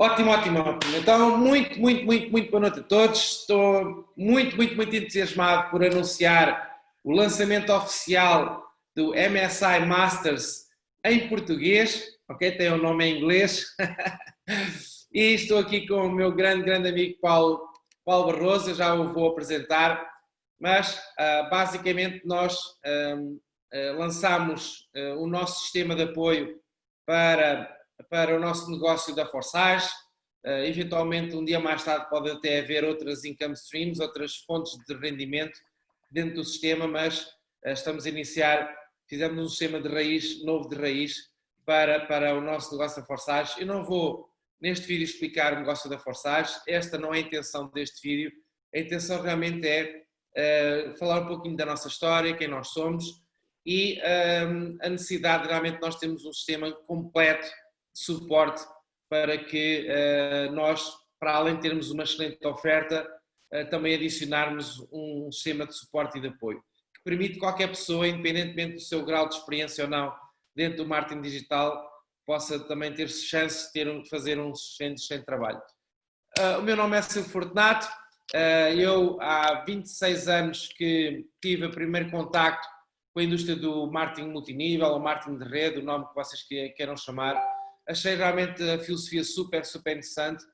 Ótimo, ótimo, ótimo. Então, muito, muito, muito, muito boa noite a todos. Estou muito, muito, muito entusiasmado por anunciar o lançamento oficial do MSI Masters em português, ok? Tem o um nome em inglês. e estou aqui com o meu grande, grande amigo Paulo, Paulo Barroso, eu já o vou apresentar, mas uh, basicamente nós um, uh, ah, lançamos uh, o nosso sistema de apoio para para o nosso negócio da Forsage. Uh, eventualmente, um dia mais tarde, pode até haver outras income streams, outras fontes de rendimento dentro do sistema, mas uh, estamos a iniciar, fizemos um sistema de raiz, novo de raiz, para, para o nosso negócio da Forsage. Eu não vou, neste vídeo, explicar o negócio da Forsage, esta não é a intenção deste vídeo, a intenção realmente é uh, falar um pouquinho da nossa história, quem nós somos, e a necessidade, realmente, nós temos um sistema completo suporte para que uh, nós, para além de termos uma excelente oferta, uh, também adicionarmos um sistema de suporte e de apoio, que permite qualquer pessoa, independentemente do seu grau de experiência ou não, dentro do marketing digital, possa também ter chance de ter, fazer um excelente, trabalho. Uh, o meu nome é Silvio Fortunato, eu há 26 anos que tive o primeiro contacto com a indústria do marketing multinível, ou marketing de rede, o nome que vocês queiram chamar, achei realmente a filosofia super, super interessante,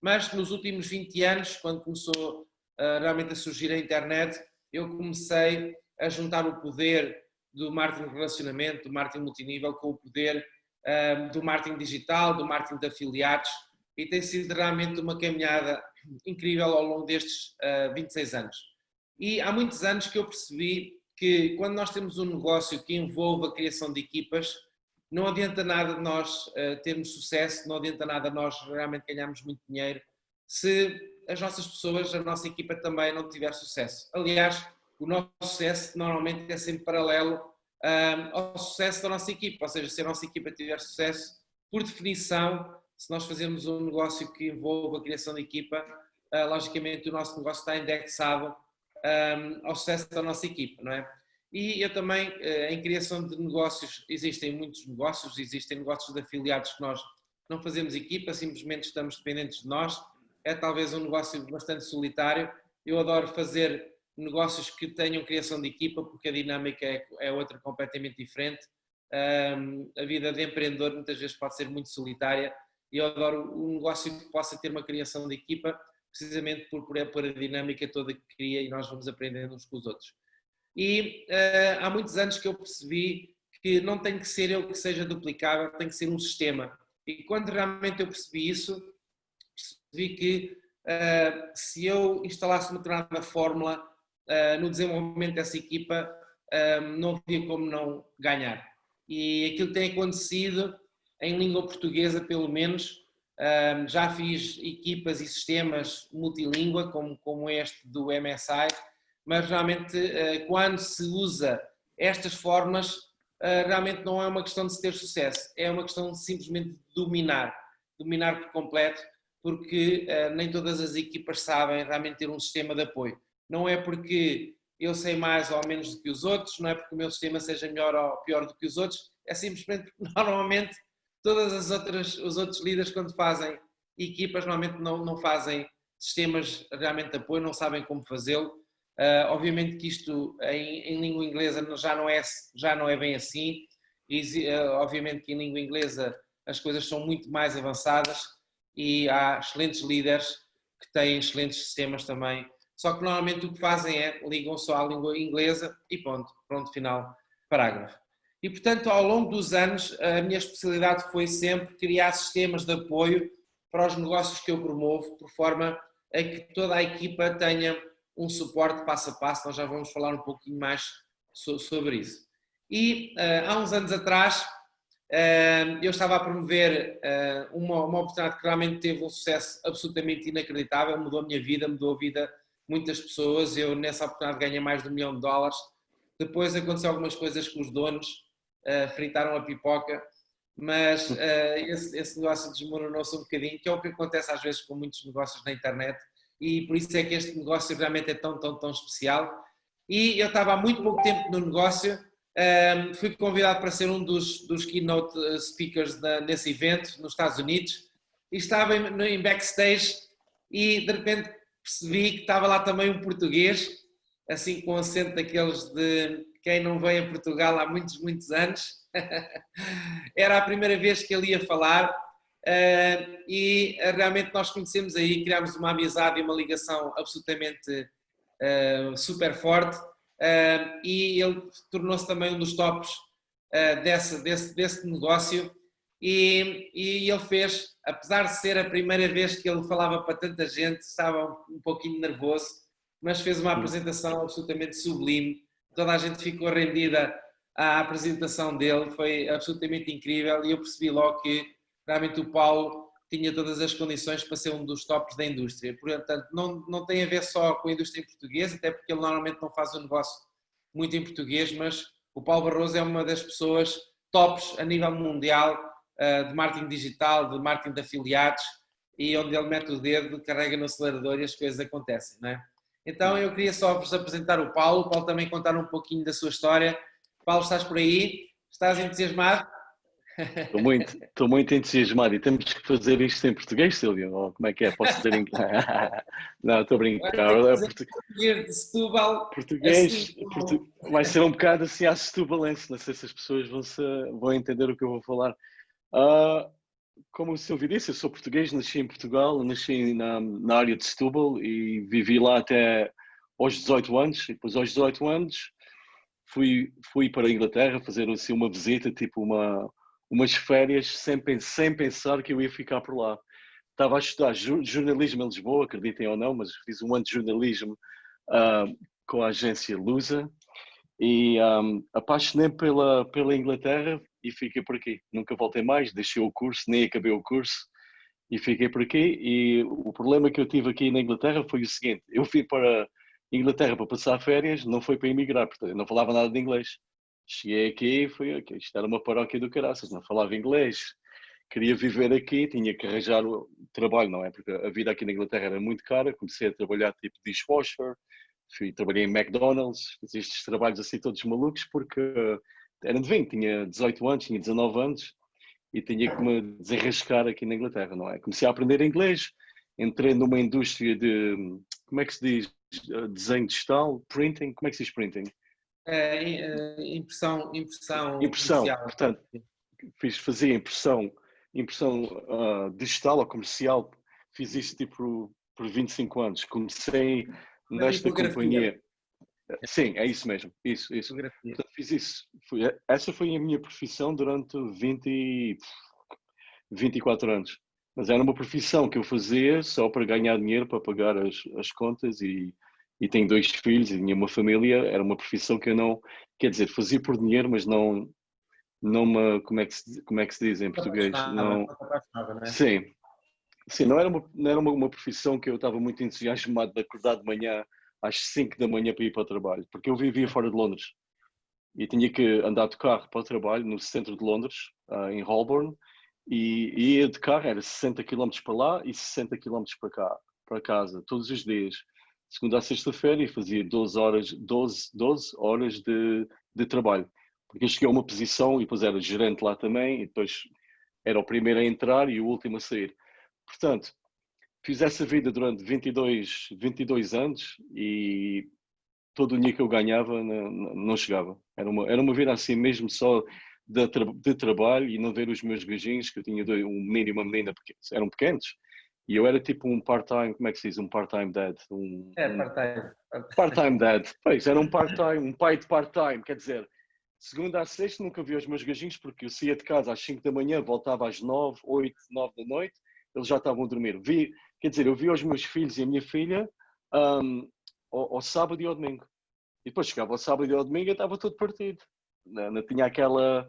mas nos últimos 20 anos, quando começou uh, realmente a surgir a internet, eu comecei a juntar o poder do marketing de relacionamento, do marketing multinível, com o poder uh, do marketing digital, do marketing de afiliados, e tem sido realmente uma caminhada incrível ao longo destes uh, ah, 26 anos. E há muitos anos que eu percebi que quando nós temos um negócio que envolve a criação de equipas, não adianta nada nós uh, termos sucesso, não adianta nada nós realmente ganharmos muito dinheiro se as nossas pessoas, a nossa equipa também não tiver sucesso. Aliás, o nosso sucesso normalmente é sempre paralelo ao sucesso da nossa equipa, ou seja, se a nossa equipa tiver sucesso, por definição, se nós fazermos um negócio que envolva a criação de equipa, uh, logicamente o nosso negócio está indexado um, ao sucesso da nossa equipa, não é? E eu também, eh, em criação de negócios, existem muitos negócios, existem negócios de afiliados que nós não fazemos equipa, simplesmente estamos dependentes de nós. É talvez um negócio bastante solitário. Eu adoro fazer negócios que tenham criação de equipa, porque a dinâmica é, é outra completamente diferente. A vida de empreendedor muitas vezes pode ser muito solitária e eu adoro um negócio que possa ter uma criação de equipa, precisamente por, por a dinâmica toda que cria e nós vamos aprendendo uns com os outros. E uh, há muitos anos que eu percebi que não tem que ser eu que seja duplicável, tem que ser um sistema. E quando realmente eu percebi isso, percebi que uh, se eu instalasse uma determinada fórmula uh, no desenvolvimento dessa equipa, não havia como não ganhar. E aquilo tem acontecido em língua portuguesa, pelo menos. já fiz equipas e sistemas multilíngua, como, como este do MSI, mas realmente eh, quando se usa estas formas, eh, realmente não é uma questão de se ter sucesso, é uma questão de simplesmente dominar, dominar por completo, porque eh, nem todas as equipas sabem realmente ter um sistema de apoio. Não é porque eu sei mais ou menos do que os outros, não é porque o meu sistema seja melhor ou pior do que os outros, é simplesmente porque normalmente todas as outras, os outros líderes quando fazem equipas normalmente não, não fazem sistemas realmente de apoio, não sabem como fazê-lo Uh, obviamente que isto em, em, língua inglesa já não é, já não é bem assim, e, uh, obviamente que em língua inglesa as coisas são muito mais avançadas e há excelentes líderes que têm excelentes sistemas também, só que normalmente o que fazem é ligam só à língua inglesa e ponto, pronto, final, parágrafo. E portanto ao longo dos anos a minha especialidade foi sempre criar sistemas de apoio para os negócios que eu promovo, por forma a que toda a equipa tenha um suporte passo a passo, nós já vamos falar um pouquinho mais sobre isso. E uh, há uns anos atrás uh, eu estava a promover uh, uma, uma oportunidade que realmente teve um sucesso absolutamente inacreditável, mudou a minha vida, mudou a vida de muitas pessoas, eu nessa oportunidade ganhei mais de um milhão de dólares, depois aconteceu algumas coisas com os donos, fritaram a pipoca, mas esse, esse negócio desmoronou-se um bocadinho, que é o que acontece às vezes com muitos negócios na internet, e por isso é que este negócio realmente é tão, tão, tão especial. E eu estava há muito pouco tempo no negócio, um, fui convidado para ser um dos, dos keynote uh, speakers nesse evento nos Estados Unidos e estava em, em backstage e de repente percebi que estava lá também um português, assim com acento daqueles de quem não vem a Portugal há muitos, muitos anos. Era a primeira vez que ele ia falar e realmente nós conhecemos aí, criámos uma amizade e uma ligação absolutamente uh, super forte. E ele tornou-se também um dos tops desse, desse, desse negócio. E, e ele fez, apesar de ser a primeira vez que ele falava para tanta gente, estava um pouquinho nervoso, mas fez uma apresentação absolutamente sublime, toda a gente ficou rendida à apresentação dele, foi absolutamente incrível. E eu percebi logo que realmente o Paulo tinha todas as condições para ser um dos tops da indústria. Portanto, não, não tem a ver só com a indústria em português, até porque ele normalmente não faz um negócio muito em português, mas o Paulo Barroso é uma das pessoas tops a nível mundial uh, de marketing digital, de marketing de afiliados, e onde ele mete o dedo, carrega no acelerador e as coisas acontecem, não é? Então eu queria só vos apresentar o Paulo, o Paulo também contar um pouquinho da sua história. Paulo, estás por aí? Estás entusiasmado? Estou muito, estou muito entusiasmado e temos que fazer isto em português, Silvio? Ou como é que é? Posso dizer em Não, estou a brincar. É português de Setúbal. Português portu... vai ser um bocado assim à setubalense, não sei se as pessoas vão, se... vão entender o que eu vou falar. Uh, como o Silvio disse, eu sou português, nasci em Portugal, nasci na, na área de Setúbal e vivi lá até aos 18 anos. E depois aos 18 anos fui, fui para a Inglaterra fazer assim, uma visita, tipo uma umas férias sem, sem pensar que eu ia ficar por lá. Estava a estudar jornalismo em Lisboa, acreditem ou não, mas fiz um ano de jornalismo uh, com a agência Lusa e um, apaixonei pela, pela Inglaterra e fiquei por aqui. Nunca voltei mais, deixei o curso, nem acabei o curso e fiquei por aqui. E o problema que eu tive aqui na Inglaterra foi o seguinte: eu fui para Inglaterra para passar férias, não foi para emigrar, portanto, eu não falava nada de inglês. Cheguei aqui e fui aqui. Isto era uma paróquia do caraças, não falava inglês. Queria viver aqui, tinha que arranjar o trabalho, não é? Porque a vida aqui na Inglaterra era muito cara. Comecei a trabalhar tipo dishwasher, fui, trabalhei em McDonald's, fiz estes trabalhos assim todos malucos, porque era de 20, tinha 18 anos, tinha 19 anos e tinha que me desenrascar aqui na Inglaterra, não é? Comecei a aprender inglês, entrei numa indústria de, como é que se diz, desenho digital, printing, como é que se diz printing? É, impressão, impressão, impressão. Portanto, fiz, fazia impressão, impressão uh, digital ou comercial. Fiz isso tipo por 25 anos. Comecei nesta companhia. Sim, é isso mesmo. Isso, isso. Portanto, fiz isso. essa foi a minha profissão durante 20, 24 anos. Mas era uma profissão que eu fazia só para ganhar dinheiro, para pagar as, as contas e, e tenho dois filhos e tinha uma família, era uma profissão que eu não, quer dizer, fazia por dinheiro, mas não, não me, como é que se, como é que se diz em português? Não, é? Sim, sim, não era, uma, não era uma, uma profissão que eu estava muito entusiasmado de acordar de manhã às 5 da manhã para ir para o trabalho, porque eu vivia fora de Londres e tinha que andar de carro para o trabalho no centro de Londres, uh, em Holborn, e, e ia de carro, era 60 km para lá e 60 km para cá, para casa, todos os dias segunda a sexta-feira e fazia 12 horas, 12, 12 horas de, de trabalho. Porque eu cheguei a uma posição e depois era gerente lá também e depois era o primeiro a entrar e o último a sair. Portanto, fiz essa vida durante 22, 22 anos e todo o dinheiro que eu ganhava não, não chegava. Era uma, era uma vida assim mesmo só de, de trabalho e não ver os meus gajinhos, que eu tinha dois, um menino e uma menina, eram pequenos, e eu era tipo um part-time, como é que se diz? Um part-time dad. Um, é, part-time. Part-time dad. Pois, era um part-time, um pai de part-time. Quer dizer, segunda a sexta nunca vi os meus gajinhos porque eu saía de casa às 5 da manhã, voltava às 9, 8, 9 da noite, eles já estavam a dormir. Vi, quer dizer, eu vi os meus filhos e a minha filha um, ao, ao, sábado e ao domingo. E depois chegava ao sábado e ao domingo e estava tudo partido. Não, não tinha aquela.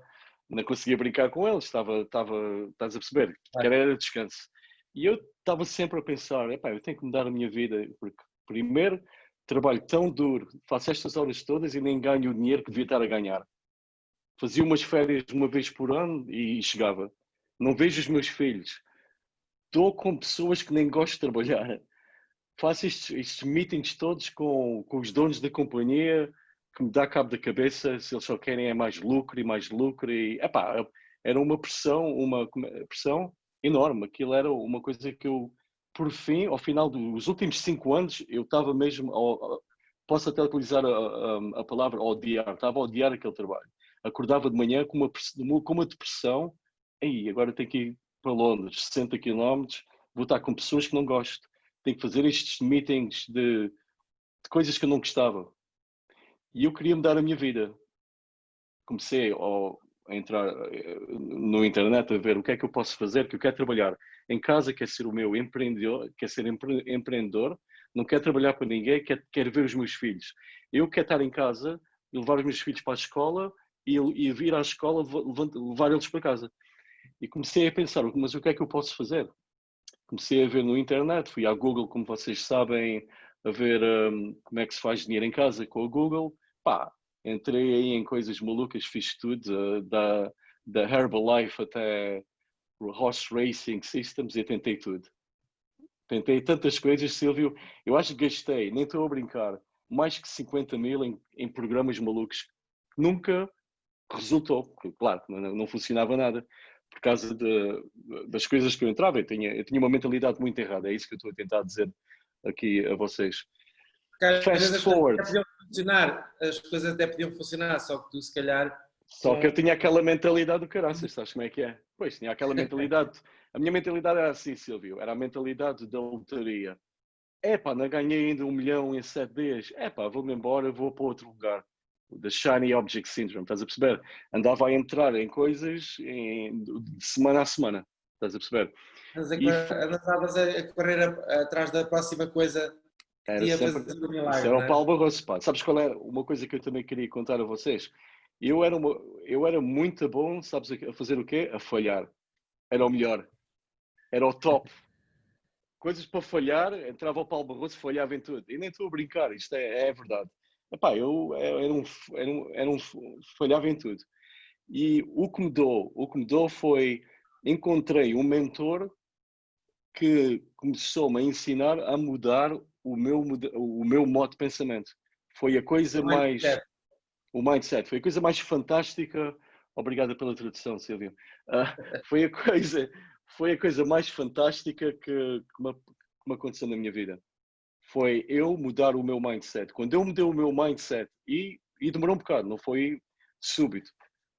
Não conseguia brincar com eles, estava, estava, estás a perceber? Que era descanso. E eu estava sempre a pensar, eu tenho que mudar a minha vida, porque primeiro trabalho tão duro, faço estas horas todas e nem ganho o dinheiro que devia estar a ganhar. Fazia umas férias uma vez por ano e chegava. Não vejo os meus filhos. Estou com pessoas que nem gosto de trabalhar. Faço estes, estes meetings todos com, com os donos da companhia, que me dá cabo da cabeça se eles só querem é mais lucro e mais lucro. E, epá, era uma pressão, uma pressão enorme. Aquilo era uma coisa que eu, por fim, ao final dos últimos cinco anos, eu estava mesmo, ao, posso até utilizar a, a, a, palavra odiar, estava a odiar aquele trabalho. Acordava de manhã com uma, com uma depressão, aí agora tenho que ir para Londres, 60 quilómetros, vou estar com pessoas que não gosto, tenho que fazer estes meetings de, de coisas que eu não gostava. E eu queria mudar a minha vida. Comecei a entrar eh, no internet a ver o que é que eu posso fazer, que eu quero trabalhar em casa, quer ser o meu empreendedor, quer ser empre empreendedor, não quero trabalhar para ninguém, quero, quero ver os meus filhos. Eu quero estar em casa levar os meus filhos para a escola e, e vir à escola levar eles para casa. E comecei a pensar, mas o que é que eu posso fazer? Comecei a ver no internet, fui à Google, como vocês sabem, a ver um, como é que se faz dinheiro em casa com a Google. Pá, entrei aí em coisas malucas, fiz tudo, uh, da, da Herbalife até Horse Racing Systems e tentei tudo. Tentei tantas coisas, Silvio. Eu acho que gastei, nem estou a brincar, mais que 50 mil em, em programas malucos nunca resultou. Claro, não, não funcionava nada por causa de, das coisas que eu entrava. Eu tinha, eu tinha uma mentalidade muito errada. É isso que eu estou a tentar dizer aqui a vocês. Fast forward. Funcionar, as coisas até podiam funcionar, só que tu se calhar. Só que eu tinha aquela mentalidade do caraças, sabes como é que é? Pois, tinha aquela mentalidade. A minha mentalidade era assim, Silvio, era a mentalidade da lotaria. É pá, não ganhei ainda um milhão em sete dias. É pá, vou-me embora, vou para outro lugar. The Shiny Object Syndrome, estás a perceber? Andava a entrar em coisas em, de semana a semana, estás a perceber? Andavas a, a correr a, atrás da próxima coisa era sempre, milagre, isso era o é? Paulo Barroso, pá. Sabes qual era uma coisa que eu também queria contar a vocês? Eu era, uma, eu era muito bom, sabes, a fazer o quê? A falhar. Era o melhor. Era o top. Coisas para falhar, entrava o Paulo Barroso, falhava em tudo. E nem estou a brincar, isto é, é verdade. Epá, eu era um, era, um, era um, falhava em tudo. E o que mudou, o que mudou foi, encontrei um mentor que começou-me a ensinar a mudar o meu, o meu modo de pensamento. Foi a coisa o mais... Mindset. O mindset. Foi a coisa mais fantástica... Obrigada pela tradução, Silvia. Uh, foi, a coisa, foi a coisa mais fantástica que, que, me, que me aconteceu na minha vida foi eu mudar o meu mindset. Quando eu mudei o meu mindset, e, e demorou um bocado, não foi súbito,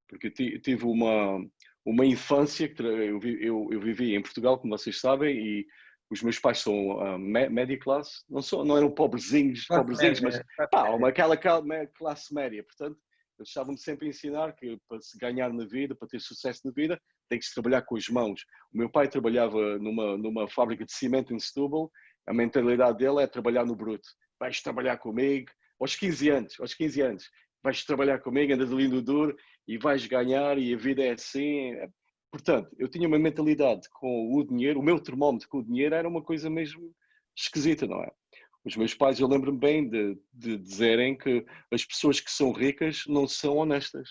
porque tive uma, uma infância que eu, eu, eu vivi em Portugal, como vocês sabem, e os meus pais são uh, média classe, não, são, não eram pobrezinhos, pobrezinhos, mas pá, uma, aquela classe média. Portanto, eles estavam-me sempre a ensinar que para se ganhar na vida, para ter sucesso na vida, tem que se trabalhar com as mãos. O meu pai trabalhava numa, numa fábrica de cimento em Setúbal a mentalidade dele é trabalhar no bruto. Vais trabalhar comigo aos 15 anos, aos 15 anos. Vais trabalhar comigo, andas ali no duro e vais ganhar e a vida é assim. Portanto, eu tinha uma mentalidade com o dinheiro, o meu termómetro com o dinheiro era uma coisa mesmo esquisita, não é? Os meus pais, eu lembro-me bem de, de dizerem que as pessoas que são ricas não são honestas.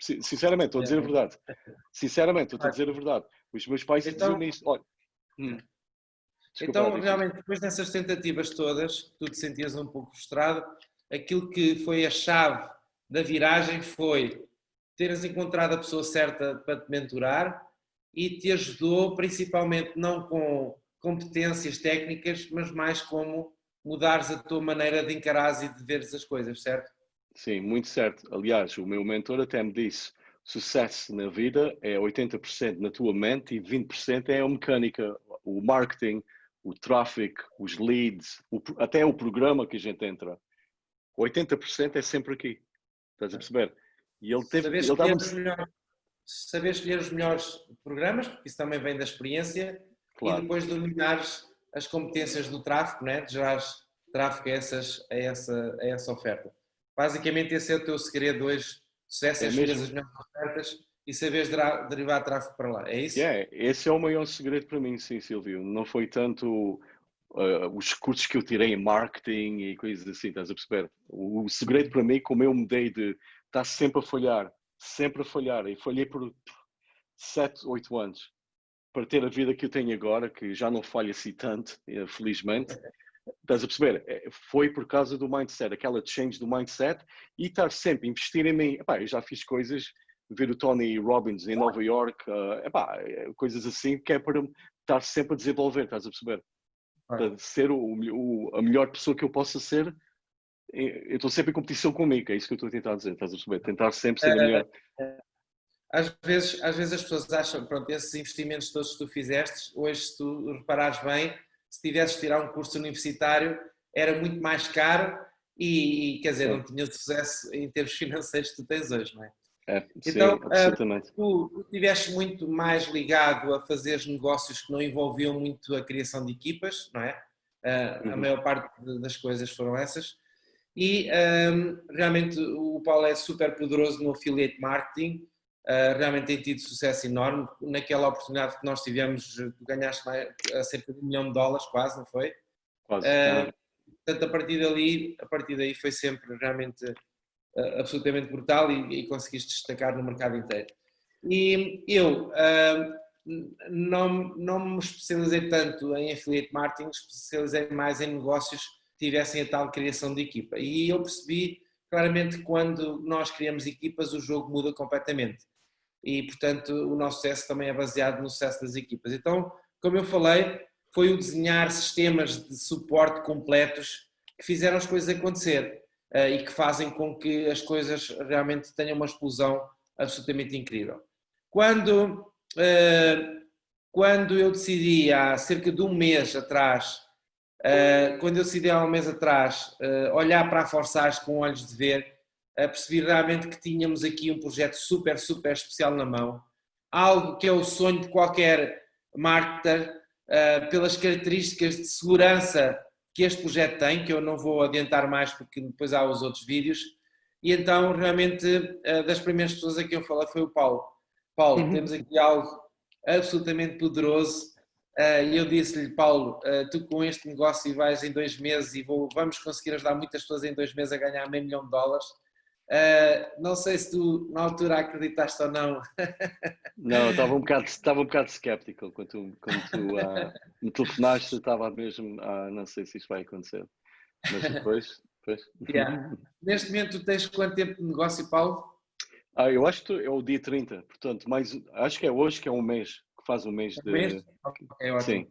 Sinceramente, estou a dizer a verdade. Sinceramente, estou a dizer a verdade. Os meus pais então, diziam isto. Olha, hum. Desculpa, então, realmente, depois dessas tentativas todas, tu te sentias um pouco frustrado, aquilo que foi a chave da viragem foi teres encontrado a pessoa certa para te mentorar e te ajudou principalmente não com competências técnicas, mas mais como mudares a tua maneira de encarares e de veres as coisas, certo? Sim, muito certo. Aliás, o meu mentor até me disse, sucesso na vida é 80% na tua mente e 20% é a mecânica, o marketing, o tráfego, os leads, o, até o programa que a gente entra. 80% é sempre aqui. Estás a perceber? E ele teve. Ele melhores, saber escolher os melhores programas, porque isso também vem da experiência, claro. e depois dominares as competências do tráfego, né? de gerar tráfego a, essas, a, essa, a essa oferta. Basicamente, esse é o teu segredo hoje. Sucesso é, escolher as melhores ofertas e saberes derivar tráfego para lá, é isso? Yeah, esse é o maior segredo para mim, sim, Silvio. Não foi tanto uh, os cursos que eu tirei em marketing e coisas assim, estás a perceber? O, o segredo para mim, como eu mudei de estar sempre a falhar, sempre a falhar, e falhei por 7, 8 anos, para ter a vida que eu tenho agora, que já não falha assim tanto, eh, felizmente. Estás a perceber? É, foi por causa do mindset, aquela change do mindset e estar sempre a investir em mim. Epá, eu já fiz coisas ver o Tony Robbins em Nova York, uh, epá, é, coisas assim que é para estar sempre a desenvolver, estás a perceber? Para ser o, o, a melhor pessoa que eu possa ser, eu estou sempre em competição comigo, é isso que eu estou a tentar dizer, estás a perceber? Tentar sempre ser a melhor. Às vezes, às vezes as pessoas acham, pronto, esses investimentos todos que tu fizeste, hoje se tu reparares bem, se tivesses tirar um curso universitário, era muito mais caro e, quer dizer, não tinha sucesso em termos financeiros que tu tens hoje, não é? É, então, sim, absolutamente. tu, estiveste muito mais ligado a fazer negócios que não envolviam muito a criação de equipas, não é? Uhum. A maior parte das coisas foram essas. E um, realmente o Paulo é super poderoso no affiliate marketing, uh, realmente tem tido sucesso enorme. Naquela oportunidade que nós tivemos, tu ganhaste mais, cerca de um milhão de dólares, quase, não foi? Quase. Uh, portanto, a partir dali, a partir daí foi sempre realmente uh, absolutamente brutal e, e, conseguiste destacar no mercado inteiro. E eu não, não me especializei tanto em affiliate marketing, especializei mais em negócios tivessem a tal criação de equipa. E eu percebi claramente que quando nós criamos equipas o jogo muda completamente. E, portanto, o nosso sucesso também é baseado no sucesso das equipas. Então, como eu falei, foi o desenhar sistemas de suporte completos que fizeram as coisas acontecer uh, e que fazem com que as coisas realmente tenham uma explosão absolutamente incrível. Quando, uh, quando eu decidi há cerca de um mês atrás, quando eu decidi há um mês atrás olhar para a Forsage com olhos de ver, percebi realmente que tínhamos aqui um projeto super, super especial na mão, algo que é o sonho de qualquer marketer, pelas características de segurança que este projeto tem, que eu não vou adiantar mais porque depois há os outros vídeos, e então realmente das primeiras pessoas a quem eu falei foi o Paulo. Paulo, uhum. temos aqui algo absolutamente poderoso, e eu disse-lhe, Paulo, tu com este negócio vais em dois meses e vou, vamos conseguir ajudar muitas pessoas em dois meses a ganhar meio milhão de dólares, Uh, não sei se tu na altura acreditaste ou não. Não, estava um bocado, estava um bocado escéptico quando tu, quando tu uh, me telefonaste, estava mesmo, uh, não sei se isto vai acontecer. Mas depois, depois. Yeah. Neste momento tu tens quanto tempo de negócio, Paulo? Ah, eu acho que é o dia 30, portanto, mais, acho que é hoje que é um mês, faz um mês de. Mês? É ótimo. Sim.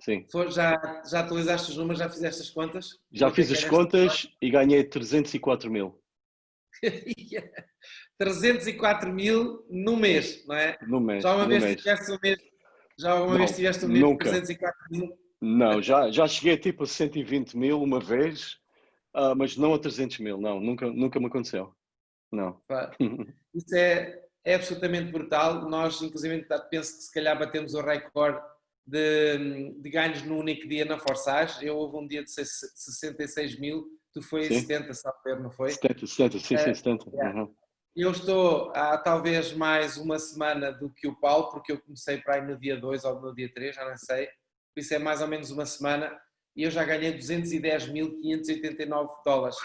Sim. Já, já atualizaste os números, já fizeste as contas? Já fiz as contas e ganhei 304 mil. 304 mil no mês, não é? No mês. Já uma vez mês. tiveste um mês, já uma não, vez tiveste um mês nunca. 304 mil? Não, já, já cheguei tipo a 120 mil uma vez, uh, mas não a 300 mil, não, nunca, nunca me aconteceu. Não. Isso é, é absolutamente brutal. Nós, inclusive, penso que se calhar batemos o recorde de, de ganhos no único dia na Forsage. Eu houve um dia de 66 mil Tu foi sim. 70, sabe não foi? 70, 70, sim, sim, 70. É, uhum. Eu estou há talvez mais uma semana do que o Paulo, porque eu comecei para aí no dia 2 ou no dia 3, já não sei. Por isso é mais ou menos uma semana e eu já ganhei 210.589 dólares.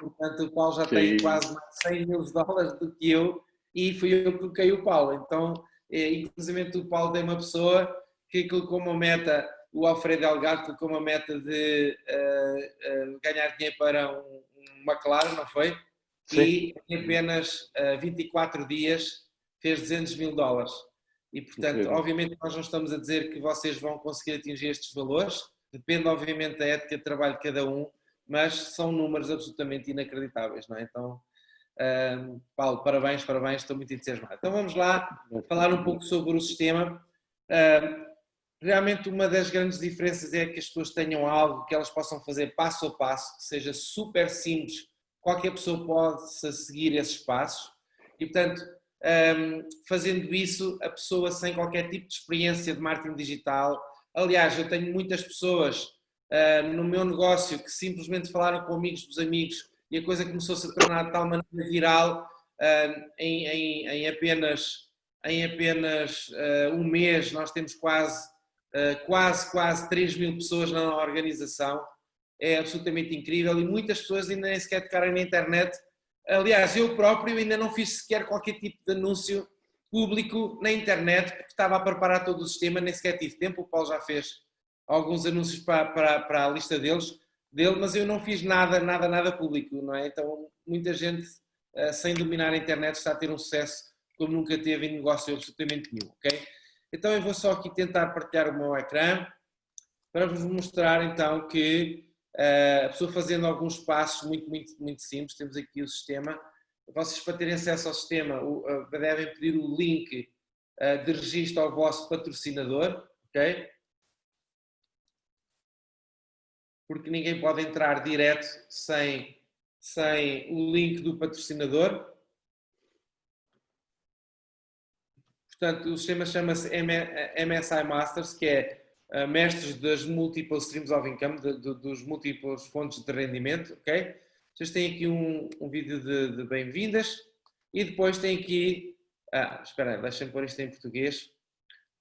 Portanto, o Paulo já que tem isso. quase mais 100 mil dólares do que eu e fui eu que coloquei o Paulo. Então, é, inclusive o Paulo tem uma pessoa que colocou uma meta o Alfredo Delgado colocou uma meta de uh, uh, ganhar dinheiro para um, um McLaren, não foi? Sim. E em apenas uh, eh, 24 dias fez 200 mil dólares. E, portanto, Incrível. obviamente nós não estamos a dizer que vocês vão conseguir atingir estes valores, depende obviamente da ética de trabalho de cada um, mas são números absolutamente inacreditáveis, não é? Então, uh, Paulo, parabéns, parabéns, estou muito entusiasmado. Então vamos lá falar um pouco sobre o sistema. Uh, realmente uma das grandes diferenças é que as pessoas tenham algo que elas possam fazer passo a passo, que seja super simples, qualquer pessoa possa seguir esses passos e, portanto, um, fazendo isso, a pessoa sem qualquer tipo de experiência de marketing digital, aliás, eu tenho muitas pessoas uh, no meu negócio que simplesmente falaram com amigos dos amigos e a coisa começou -se a tornar de tal maneira viral em, em, em, apenas, em apenas uh, um mês nós temos quase eh, quase, quase 3 mil pessoas na organização, é absolutamente incrível e muitas pessoas ainda nem sequer tocaram na internet. Aliás, eu próprio ainda não fiz sequer qualquer tipo de anúncio público na internet, porque estava a preparar todo o sistema, nem sequer tive tempo. O Paulo já fez alguns anúncios para, para, para a lista deles, dele, mas eu não fiz nada, nada, nada público, não é? Então, muita gente, eh, sem dominar a internet, está a ter um sucesso como nunca teve em negócio absolutamente nenhum, ok? Então eu vou só aqui tentar partilhar o meu ecrã para vos mostrar então que uh, a pessoa fazendo alguns passos muito, muito, muito simples, temos aqui o sistema, vocês para terem acesso ao sistema uh, devem pedir o link de registro ao vosso patrocinador, ok? Porque ninguém pode entrar direto sem, sem o link do patrocinador. Portanto, o sistema chama-se MSI Masters, que é uh, mestres das multiple streams of income, de, de, dos múltiplos fontes de rendimento, ok? Vocês têm aqui um, um vídeo de, de bem-vindas e depois tem aqui, ah, espera aí, deixem-me pôr isto em português.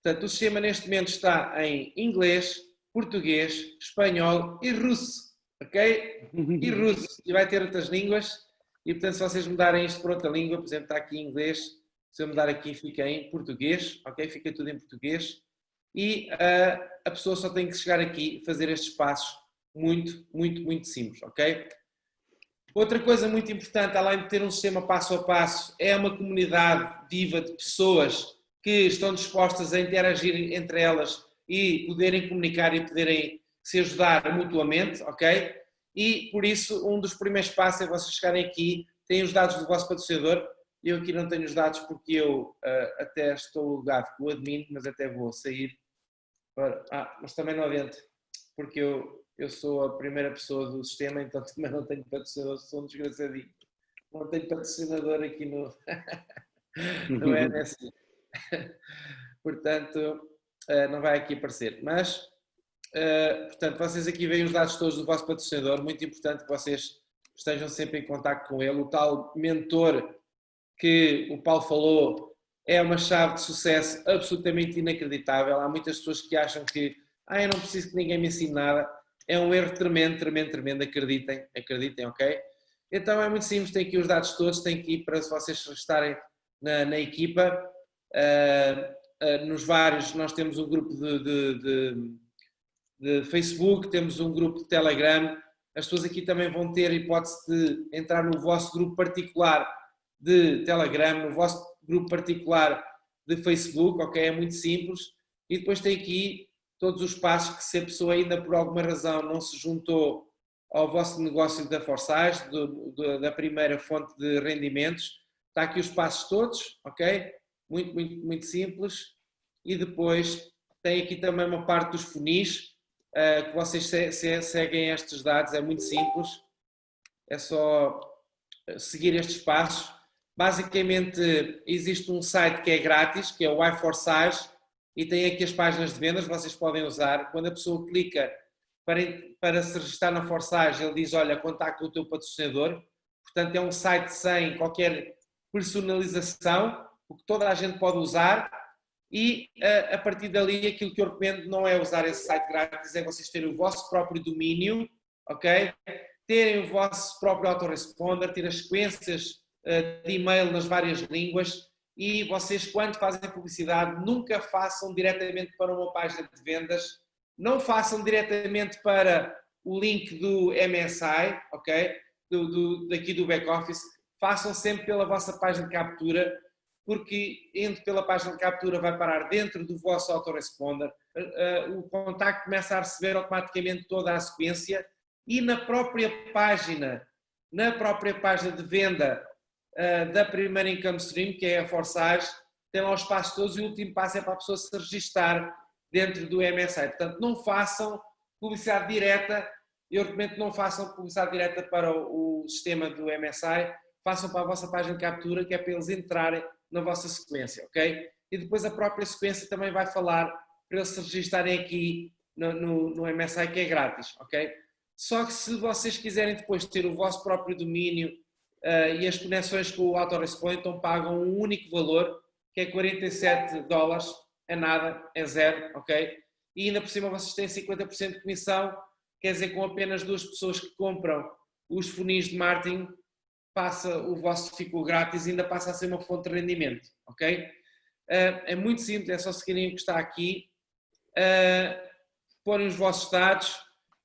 Portanto, o sistema neste momento está em inglês, português, espanhol e russo, ok? E russo, e vai ter outras línguas, e portanto se vocês mudarem isto para outra língua, por exemplo, está aqui em inglês, se eu mudar aqui fica em português, ok? Fica tudo em português e uh, a pessoa só tem que chegar aqui e fazer estes passos muito, muito, muito simples, ok? Outra coisa muito importante, além de ter um sistema passo a passo, é uma comunidade viva de pessoas que estão dispostas a interagir entre elas e poderem comunicar e poderem se ajudar mutuamente, ok? E por isso, um dos primeiros passos é vocês chegarem aqui, têm os dados do vosso patrocinador, eu aqui não tenho os dados porque eu uh, até estou ligado com o admin, mas até vou sair ah, mas também não adianta, porque eu, eu sou a primeira pessoa do sistema, então também não tenho patrocinador, sou um desgraçadinho. Não tenho patrocinador aqui no, no NSI. portanto, uh, não vai aqui aparecer. Mas, uh, portanto, vocês aqui veem os dados todos do vosso patrocinador, muito importante que vocês estejam sempre em contato com ele. O tal mentor que o Paulo falou, é uma chave de sucesso absolutamente inacreditável. Há muitas pessoas que acham que ah, eu não preciso que ninguém me ensine nada. É um erro tremendo, tremendo, tremendo. Acreditem, acreditem, ok? Então é muito simples, tem aqui os dados todos, tem aqui para vocês estarem na, na equipa. Uh, nos vários, nós temos um grupo de, de, de, de, Facebook, temos um grupo de Telegram. As pessoas aqui também vão ter a hipótese de entrar no vosso grupo particular de Telegram, no vosso grupo particular de Facebook, ok? É muito simples. E depois tem aqui todos os passos que se a pessoa ainda por alguma razão não se juntou ao vosso negócio da Forsage, da primeira fonte de rendimentos, está aqui os passos todos, ok? Muito, muito, muito simples. E depois tem aqui também uma parte dos funis, uh, que vocês se, se, seguem estes dados, é muito simples. É só seguir estes passos Basicamente, existe um site que é grátis, que é o i4Size, e tem aqui as páginas de vendas, vocês podem usar. Quando a pessoa clica para, para se registrar na Forsage, ele diz, olha, contacta o teu patrocinador. Portanto, é um site sem qualquer personalização, o que toda a gente pode usar. E a, a partir dali, aquilo que eu recomendo não é usar esse site grátis, é vocês terem o vosso próprio domínio, ok? Terem o vosso próprio autoresponder, ter as sequências eh, de e-mail nas várias línguas e vocês, quando fazem publicidade, nunca façam diretamente para uma página de vendas, não façam diretamente para o link do MSI, ok? Do, do, daqui do back-office, façam sempre pela vossa página de captura, porque indo pela página de captura vai parar dentro do vosso autoresponder, uh, o contacto começa a receber automaticamente toda a sequência e na própria página, na própria página de venda uh, da primeira income stream, que é a Forsage, tem lá os passos todos e o último passo é para a pessoa se registar dentro do MSI. Portanto, não façam publicidade direta, eu recomendo não façam publicidade direta para o, o sistema do MSI, façam para a vossa página de captura, que é para eles entrarem na vossa sequência, ok? E depois a própria sequência também vai falar para eles se registarem aqui no, no, no MSI, que é grátis, ok? Só que se vocês quiserem depois ter o vosso próprio domínio uh, e as conexões com o autorespond então pagam um único valor, que é 47 dólares, é nada, é zero, ok? E ainda por cima vocês têm 50% de comissão, quer dizer, com apenas duas pessoas que compram os funis de marketing, passa o vosso ficou grátis ainda passa a ser uma fonte de rendimento, ok? Uh, é muito simples, é só seguirem o que está aqui, uh, porem os vossos dados,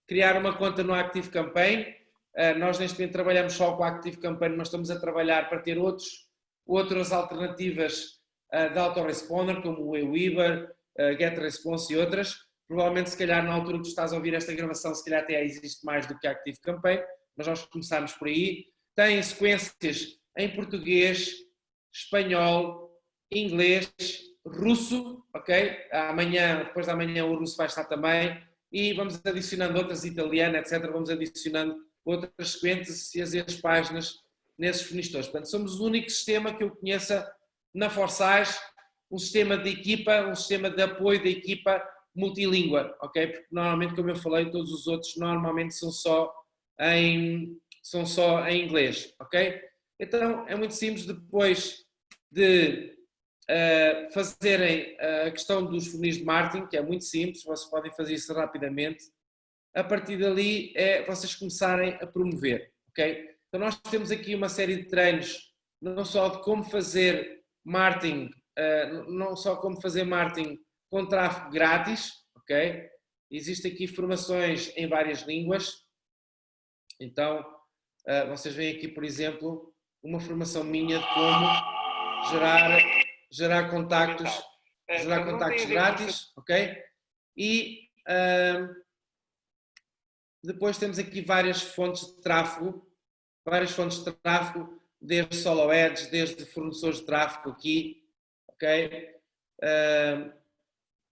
criar uma conta no Active Campaign, eh, nós neste momento trabalhamos só com a Active Campaign, mas estamos a trabalhar para ter outros, outras alternativas uh, de autoresponder, como o Aweber, uh, GetResponse e outras. Provavelmente, se calhar, na altura que estás a ouvir esta gravação, se calhar até existe mais do que Active Campaign, mas nós começamos por aí. Tem sequências em português, espanhol, inglês, russo, ok? Amanhã, depois da manhã, o russo vai estar também. E vamos adicionando outras, italiana, etc. Vamos adicionando outras sequências e as páginas nesses fornecedores. Portanto, somos o único sistema que eu conheça na Forsage, um sistema de equipa, um sistema de apoio da equipa multilíngua, ok? Porque normalmente, como eu falei, todos os outros normalmente são só em, são só em inglês, ok? Então, é muito simples, depois de uh, fazerem a questão dos funis de marketing, que é muito simples, vocês podem fazer isso rapidamente, a partir dali é vocês começarem a promover, ok? Então nós temos aqui uma série de treinos, não só de como fazer marketing, uh, não só como fazer marketing com tráfego grátis, ok? Existem aqui formações em várias línguas, então uh, vocês veem aqui, por exemplo, uma formação minha de como gerar, gerar contactos, gerar contactos grátis, ok? E uh, depois temos aqui várias fontes de tráfego, várias fontes de tráfego, desde solo ads, desde fornecedores de tráfego aqui, ok? Uh,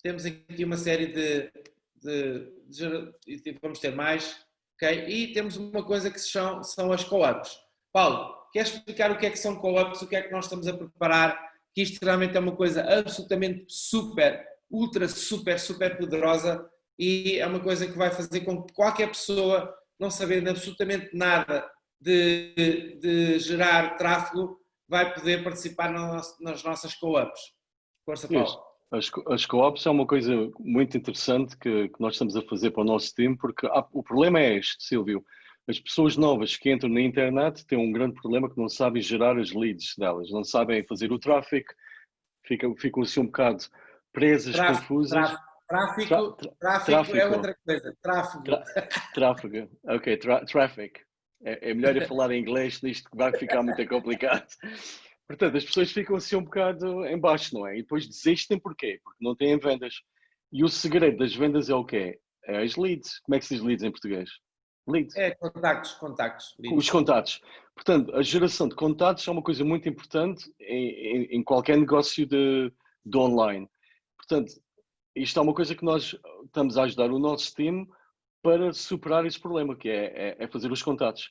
temos aqui uma série de, de, de, vamos ter mais, ok? E temos uma coisa que são, são as co-ops. Paulo, queres explicar o que é que são co-ops, o que é que nós estamos a preparar? Que isto realmente é uma coisa absolutamente super, ultra, super, super poderosa e é uma coisa que vai fazer com que qualquer pessoa, não sabendo absolutamente nada de, de gerar tráfego, vai poder participar nas nossas co-ops. Força, Paulo. As, as co-ops é uma coisa muito interessante que, que, nós estamos a fazer para o nosso time, porque há, o problema é este, Silvio. As pessoas novas que entram na internet têm um grande problema que não sabem gerar as leads delas, não sabem fazer o tráfego, ficam, ficam assim um bocado presas, tráfico, confusas. Tráfico. Tráfico, tráfico, é outra coisa. Tráfego. Tráfego. Ok, traffic. É, é melhor eu falar em inglês nisto que vai ficar muito complicado. Portanto, as pessoas ficam assim um bocado em baixo, não é? E depois desistem porquê? Porque não têm vendas. E o segredo das vendas é o quê? É as leads. Como é que se diz leads em português? Leads. É contactos, contactos. Leads. Os contactos. Portanto, a geração de contactos é uma coisa muito importante em, em, em qualquer negócio de, de online. Portanto, isto é uma coisa que nós estamos a ajudar o nosso time para superar esse problema, que é, é, é fazer os contatos.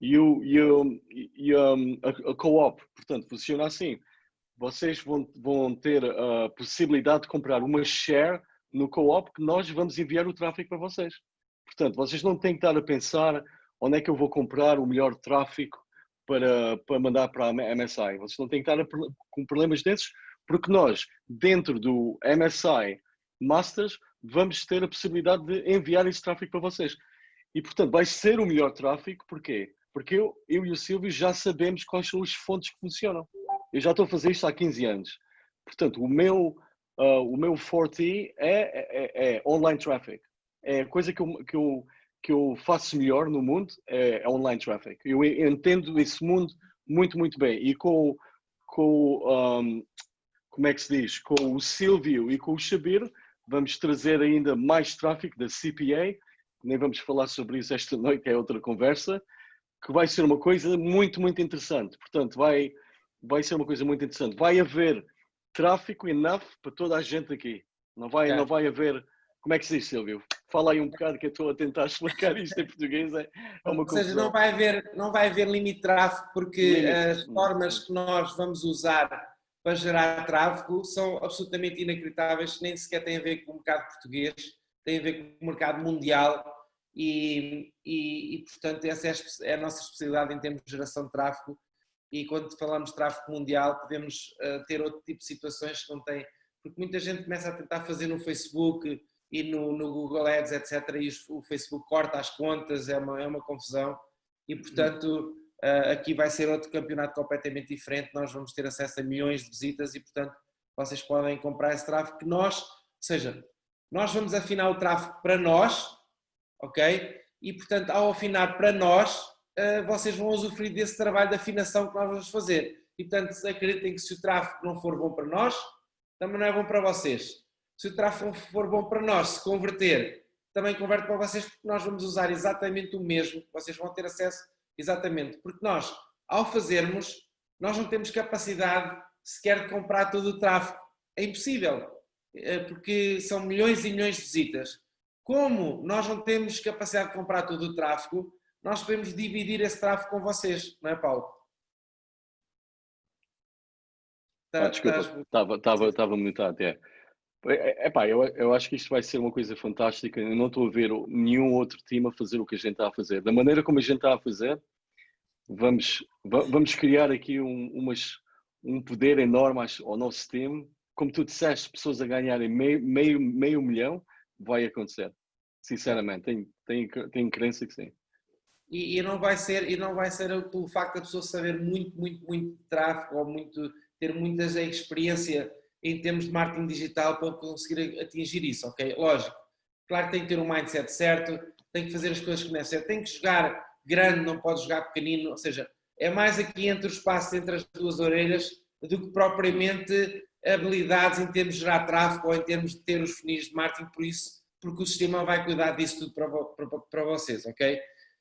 E, o, e, e a, a co-op, portanto, funciona assim. Vocês vão, vão ter a possibilidade de comprar uma share no co-op que nós vamos enviar o tráfego para vocês. Portanto, vocês não têm que estar a pensar onde é que eu vou comprar o melhor tráfego para, para mandar para a MSI. Vocês não têm que estar com problemas desses, porque nós, dentro do MSI Masters, vamos ter a possibilidade de enviar esse tráfego para vocês. E, portanto, vai ser o melhor tráfego, porquê? Porque eu, eu e o Silvio já sabemos quais são as fontes que funcionam. Eu já estou a fazer isto há 15 anos. Portanto, o meu, uh, o meu forte é, é, é, online traffic. É a coisa que eu, que eu, que eu faço melhor no mundo, é, é online traffic. Eu entendo esse mundo muito, muito bem. E com, com um, como é que se diz, com o Silvio e com o Xabir, vamos trazer ainda mais tráfego da CPA, nem vamos falar sobre isso esta noite, é outra conversa, que vai ser uma coisa muito, muito interessante. Portanto, vai, vai ser uma coisa muito interessante. Vai haver tráfego enough para toda a gente aqui. Não vai, é. não vai haver. Como é que se diz, Silvio? Fala aí um bocado que eu estou a tentar explicar isto em português. É, é uma Ou seja, não vai haver, não vai haver limite de tráfego porque limite. as formas que nós vamos usar para gerar tráfego são absolutamente inacreditáveis, nem sequer têm a ver com o mercado português, têm a ver com o mercado mundial e, e, e portanto essa é, é a nossa especialidade em termos de geração de tráfego e quando falamos de tráfego mundial podemos uh, ter outro tipo de situações que não tem, porque muita gente começa a tentar fazer no Facebook e no, no Google Ads, etc. e o Facebook corta as contas, é uma, é uma confusão e portanto Uh, aqui vai ser outro campeonato completamente diferente, nós vamos ter acesso a milhões de visitas e, portanto, vocês podem comprar esse tráfego que nós, ou seja, nós vamos afinar o tráfego para nós, ok? E, portanto, ao afinar para nós, uh, vocês vão usufruir desse trabalho de afinação que nós vamos fazer. e portanto acreditem que se o tráfego não for bom para nós, também não é bom para vocês. Se o tráfego for bom para nós, se converter, também converte para vocês porque nós vamos usar exatamente o mesmo, vocês vão ter acesso exatamente, porque nós, ao fazermos, nós não temos capacidade sequer de comprar todo o tráfego. É impossível, eh, porque são milhões e milhões de visitas. Como nós não temos capacidade de comprar todo o tráfego, nós podemos dividir esse tráfego com vocês, não é Paulo? Tá, ah, desculpa, estava, mutado, é. É, é pá, eu, eu acho que isto vai ser uma coisa fantástica. Eu não estou a ver nenhum outro time a fazer o que a gente está a fazer. Da maneira como a gente está a fazer, vamos, vamos criar aqui um, umas, um poder enorme ao nosso time. Como tu disseste, pessoas a ganharem meio, meio, meio milhão, vai acontecer. Sinceramente, tenho, tenho, tenho crença que sim. E, e, não vai ser e não vai ser pelo facto da pessoa saber muito muito muito de tráfego ou muito ter muita experiência em termos de marketing digital para conseguir atingir isso, ok? Lógico, claro que tem que ter um mindset certo, tem que fazer as coisas que não é certo, tem que jogar grande, não pode jogar pequenino, ou seja, é mais aqui entre o espaço entre as duas orelhas do que propriamente habilidades em termos de gerar tráfego ou em termos de ter os funis de marketing, por isso, porque o sistema vai cuidar disso tudo para, para, para vocês, ok?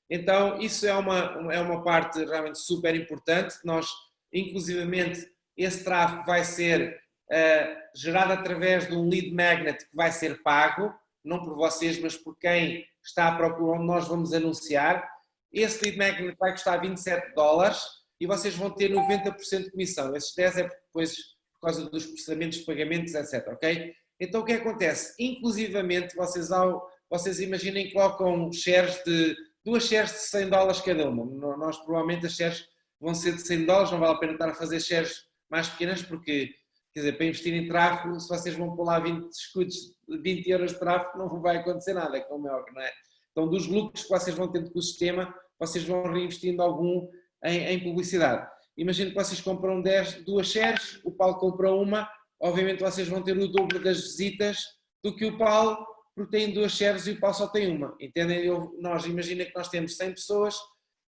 Então, isso é uma, é uma parte realmente super importante, nós, inclusivamente, esse tráfego vai ser uh, gerado através de um lead magnet que vai ser pago, não por vocês, mas por quem está à procura onde nós vamos anunciar. Esse lead magnet vai custar 27 dólares e vocês vão ter 90% de comissão. Esses 10 é depois por causa dos processamentos de pagamentos, etc. Ok? Então o que acontece? Inclusivamente, vocês, ao, vocês imaginem que colocam shares de duas shares de 100 dólares cada uma. Nós provavelmente as shares vão ser de 100 dólares, não vale a pena estar a fazer shares mais pequenas porque Quer dizer, para investir em tráfego, se vocês vão lá 20 escudos, 20 euros de tráfego, não vai acontecer nada, como é óbvio, não é? Então, dos lucros que vocês vão tendo com o sistema, vocês vão reinvestindo algum em, em publicidade. Imagino que vocês compram 10, duas shares, o Paulo compra uma, obviamente vocês vão ter o dobro das visitas do que o Paulo, porque tem duas shares e o Paulo só tem uma. Entendem? Eu, nós imagina que nós temos 100 pessoas,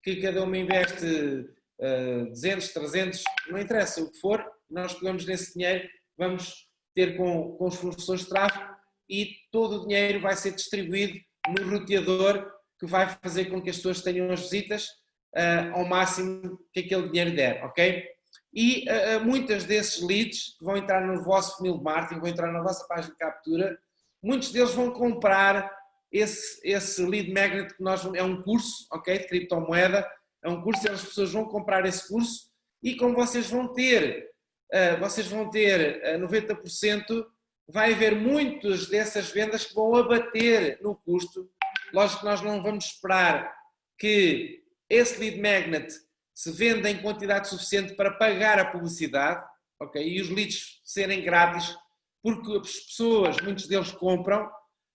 que cada uma investe uh, 200, 300, não interessa o que for, nós pegamos nesse dinheiro, vamos ter com, com os fornecedores de tráfego e todo o dinheiro vai ser distribuído no roteador que vai fazer com que as pessoas tenham as visitas uh, ao máximo que aquele dinheiro der, ok? E uh, muitas desses leads que vão entrar no vosso funil de marketing, vão entrar na vossa página de captura, muitos deles vão comprar esse, esse lead magnet que nós, é um curso, ok, de criptomoeda, é um curso e as pessoas vão comprar esse curso e como vocês vão ter ah, vocês vão ter 90%, ah, vai haver muitas dessas vendas que vão abater no custo. Lógico que nós não vamos esperar que esse lead magnet se venda em quantidade suficiente para pagar a publicidade, ok? E os leads serem grátis, porque as pessoas, muitos deles compram,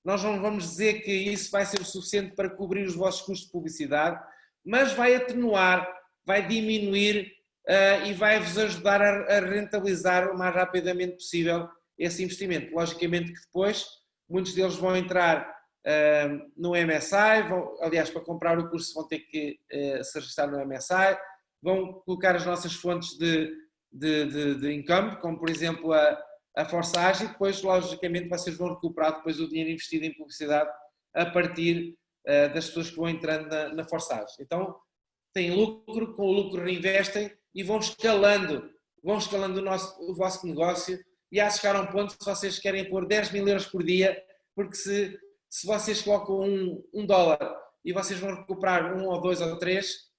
nós não vamos dizer que isso vai ser o suficiente para cobrir os vossos custos de publicidade, mas vai atenuar, vai diminuir uh, e vai-vos ajudar a, a, rentabilizar o mais rapidamente possível esse investimento. Logicamente que depois muitos deles vão entrar uh, no MSI, vão, aliás, para comprar o curso vão ter que uh, se registrar no MSI, vão colocar as nossas fontes de, de, de, de income, como por exemplo a, a Forsage, e depois, logicamente, vocês vão recuperar depois o dinheiro investido em publicidade a partir uh, das pessoas que vão entrando na, na. Então, têm lucro, com o lucro reinvestem e vão escalando, vão escalando o, nosso, o vosso negócio e há chegar a um ponto se vocês querem pôr 10 mil euros por dia, porque se, se vocês colocam um, um dólar e vocês vão recuperar um ou dois ou três,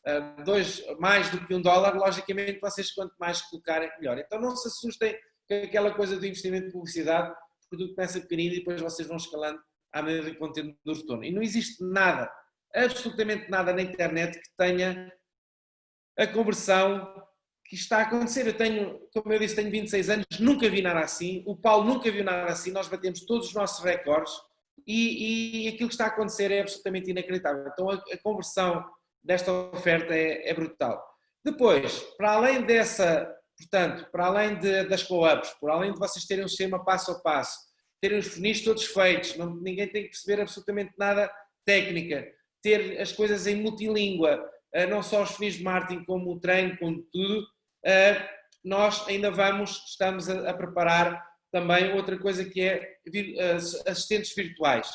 dois mais do que um dólar, logicamente vocês quanto mais colocarem, melhor. Então não se assustem com aquela coisa do investimento de publicidade, porque tudo começa pequenino e depois vocês vão escalando à medida que vão tendo do retorno. E não existe nada, absolutamente nada na internet que tenha a conversão que está a acontecer. Eu tenho, como eu disse, tenho 26 anos, nunca vi nada assim, o Paulo nunca viu nada assim, nós batemos todos os nossos recordes e, e aquilo que está a acontecer é absolutamente inacreditável. Então a, a conversão desta oferta é, é, brutal. Depois, para além dessa, portanto, para além de, das co-ups, por além de vocês terem um sistema passo a passo, terem os funis todos feitos, não, ninguém tem que perceber absolutamente nada técnica, ter as coisas em multilíngua, não só os funis de marketing, como o treino, como tudo, nós ainda vamos, estamos a, a preparar também outra coisa que é assistentes virtuais.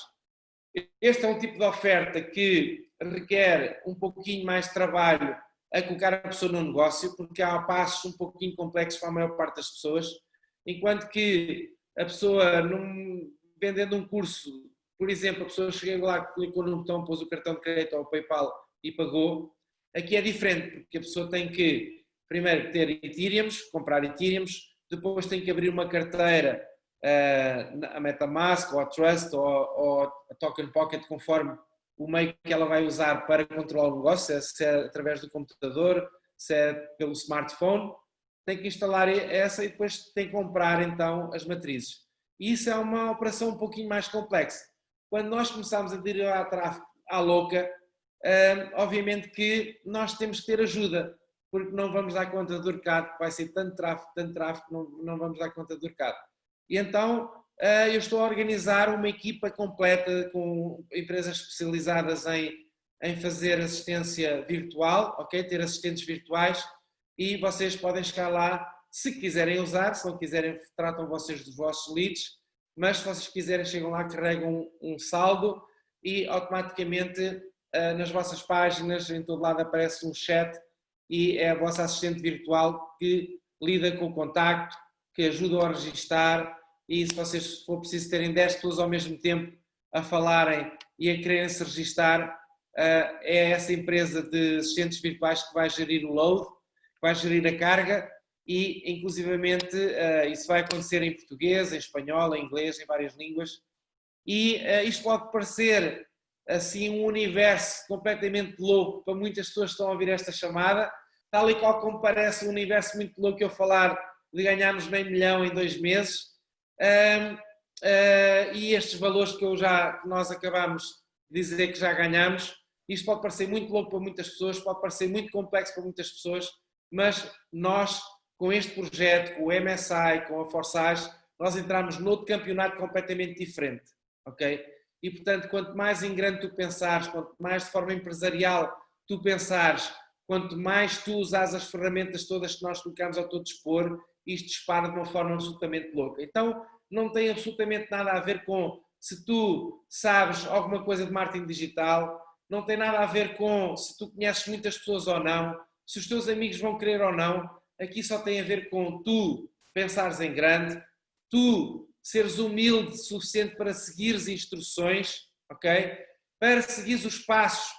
Este é um tipo de oferta que requer um pouquinho mais de trabalho a colocar a pessoa no negócio, porque há passos um pouquinho complexos para a maior parte das pessoas, enquanto que a pessoa, num, vendendo um curso, por exemplo, a pessoa chegou lá, clicou no botão, pôs o cartão de crédito ou o PayPal e pagou, aqui é diferente, porque a pessoa tem que, primeiro, ter Ethereum, comprar Ethereum, depois tem que abrir uma carteira, uh, a Metamask, ou a Trust, ou, ou a Token Pocket, conforme o meio que ela vai usar para controlar o negócio, se é, através do computador, se é pelo smartphone, tem que instalar essa e depois tem que comprar então as matrizes. E isso é uma operação um pouquinho mais complexa. Quando nós começamos a derivar tráfego à louca, hum, obviamente que nós temos que ter ajuda, porque não vamos dar conta do mercado, vai ser tanto tráfego, tanto tráfego, não, vamos dar conta do mercado. E então eu estou a organizar uma equipa completa com empresas especializadas em, em fazer assistência virtual, ok? Ter assistentes virtuais e vocês podem chegar lá se quiserem usar, se não quiserem tratam vocês dos vossos leads, mas se vocês quiserem chegam lá, carregam um, saldo e automaticamente ah, nas vossas páginas, em todo lado aparece um chat e é a vossa assistente virtual que lida com o contacto, que ajuda a registar, e se vocês for preciso terem 10 pessoas ao mesmo tempo a falarem e a quererem se registar, eh, é essa empresa de assistentes virtuais que vai gerir o load, que vai gerir a carga e inclusivamente eh, isso vai acontecer em português, em espanhol, em inglês, em várias línguas. E eh, isto pode parecer assim um universo completamente louco para muitas pessoas que estão a ouvir esta chamada, tal e qual como parece um universo muito louco eu falar de ganharmos meio milhão em dois meses, e estes valores que, eu já, que nós acabamos de dizer que já ganhamos, isto pode parecer muito louco para muitas pessoas, pode parecer muito complexo para muitas pessoas, mas nós, com este projeto, com o MSI, com a Forsage, nós entramos noutro campeonato completamente diferente, ok? E portanto, quanto mais em grande tu pensares, quanto mais de forma empresarial tu pensares, quanto mais tu usares as ferramentas todas que nós colocamos ao teu dispor, isto dispara de uma forma absolutamente louca. Então, não tem absolutamente nada a ver com se tu sabes alguma coisa de marketing digital, não tem nada a ver com se tu conheces muitas pessoas ou não, se os teus amigos vão querer ou não. Aqui só tem a ver com tu pensares em grande, tu seres humilde o suficiente para seguires instruções, ok? Para seguires os passos,